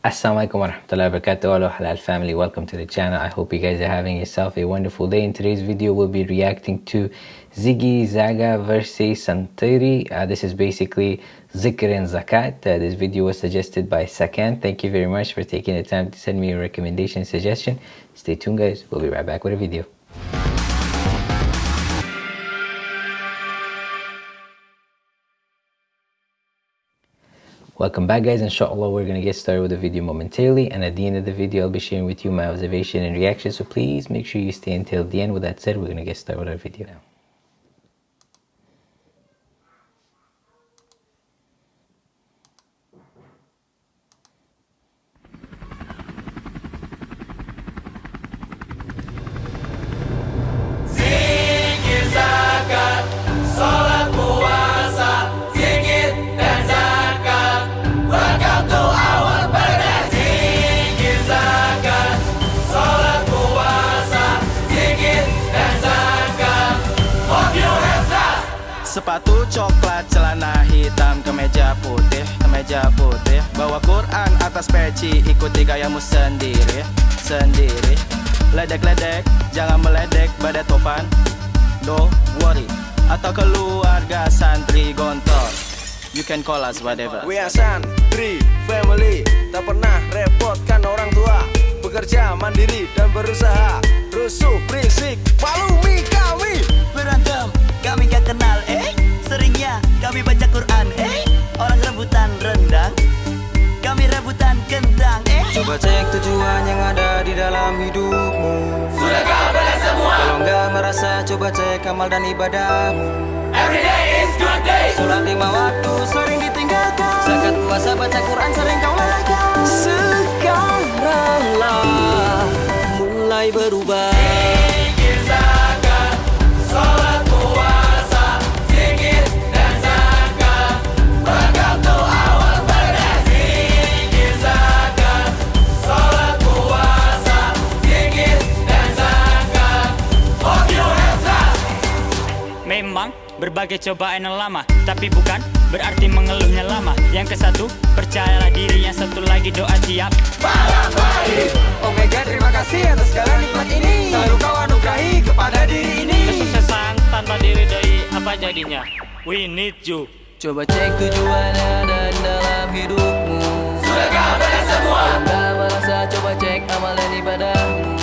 Assalamualaikum warahmatullahi wabarakatuh Hello Halal family. Welcome to the channel. I hope you guys are having yourself a wonderful day. In today's video we'll be reacting to Ziggy Zaga versus Santiri. Uh, this is basically Zikr and Zakat. Uh, this video was suggested by Sakan. Thank you very much for taking the time to send me a recommendation suggestion. Stay tuned guys. We'll be right back with a video Welcome back guys, inshallah we're gonna get started with the video momentarily and at the end of the video I'll be sharing with you my observation and reaction so please make sure you stay until the end. With that said, we're gonna get started with our video now. Sepatu coklat, celana hitam, kemeja putih, kemeja putih. Bawa Quran atas peci, ikuti gayamu sendiri, sendiri. Ledek-ledek, jangan meledek pada topan. Don't worry, atau keluarga santri gontor. You can call us whatever. We are santri family. Tak pernah repotkan orang tua. Bekerja mandiri dan berusaha. Rusuh, dalam hidupmu. Sudahkah beres semua? Kalau nggak merasa coba cek amal dan ibadahmu. Every day is good day. Sholat lima waktu berbagai cobaan yang lama Tapi bukan berarti mengeluhnya lama. Yang ke satu, percayalah diri Yang satu lagi doa tiap Malam baik Omega terima kasih atas segala nikmat ini. Selalu kau anugerahi kepada diri ini. Kesuksesan tanpa diri doi apa jadinya? We need you. Coba cek tujuan yang ada di dalam hidupmu. Sudahkah beres semua? Nggak merasa coba cek amal dan ibadahmu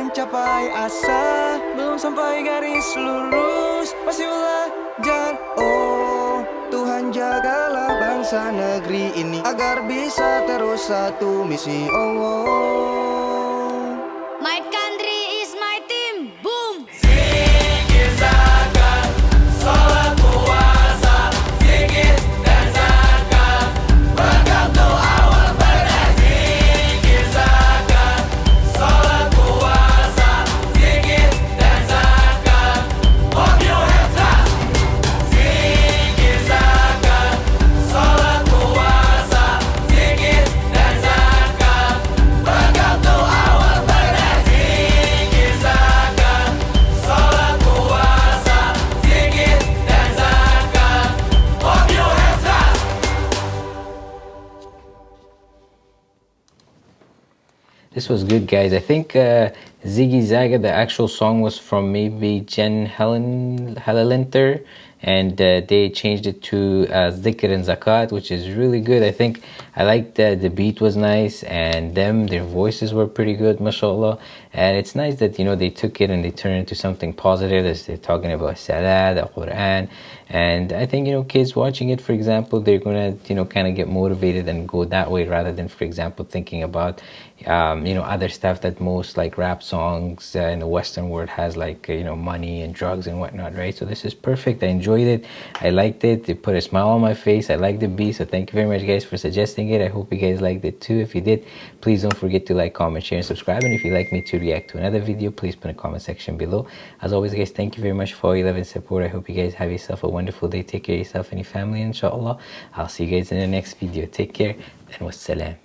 mencapai asa. Belum sampai garis lurus Masih belajar. Oh Tuhan jagalah bangsa negeri ini Agar bisa terus satu misi. Allah This was good, guys. I think uh, Ziggy Zaga, the actual song was from maybe Jen Helen Halilintar, and uh, they changed it to uh, Zikr and Zakat, which is really good. I think I liked that the beat was nice, and them their voices were pretty good, mashallah. and it's nice that you know they took it and they turned it into something positive as they're talking about salah the quran and i think you know kids watching it for example they're gonna you know kind of get motivated and go that way rather than for example thinking about um, you know other stuff that most like rap songs uh, in the western world has like uh, you know money and drugs and whatnot right? So this is perfect. I enjoyed it. I liked it. It put a smile on my face. I like the beat so thank you very much guys for suggesting it. I hope you guys liked it too. If you did please don't forget to like comment share and subscribe. And if you'd like me to react to another video please put the comment section below. As always guys thank you very much for all your love and support. I hope you guys have yourself a wonderful day. Take care of yourself and your family inshallah. I'll see you guys in the next video. Take care and wassalam